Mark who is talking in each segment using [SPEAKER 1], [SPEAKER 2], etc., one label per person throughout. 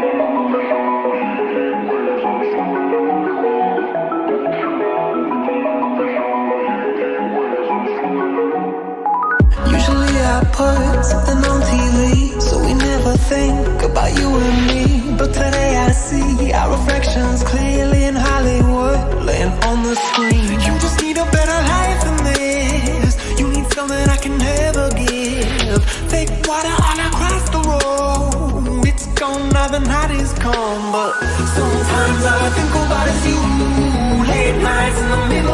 [SPEAKER 1] Usually I put something on TV So we never think about you and me. But today I see our reflections clearly in Hollywood Laying on the screen. You just need a better life than this. You need something I can never give. Fake water now the night is come But sometimes all I think about is you Late nights in the middle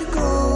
[SPEAKER 1] you go.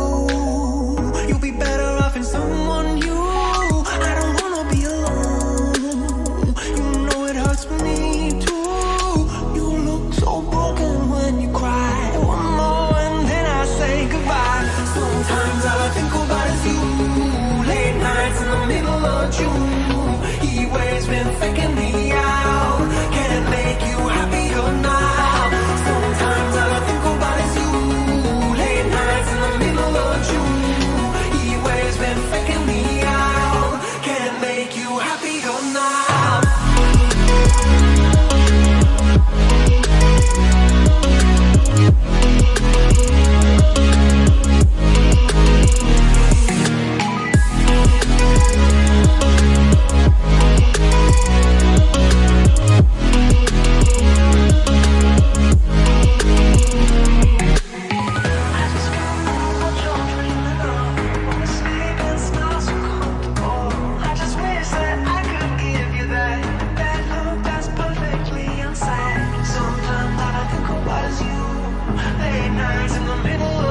[SPEAKER 1] burns in the middle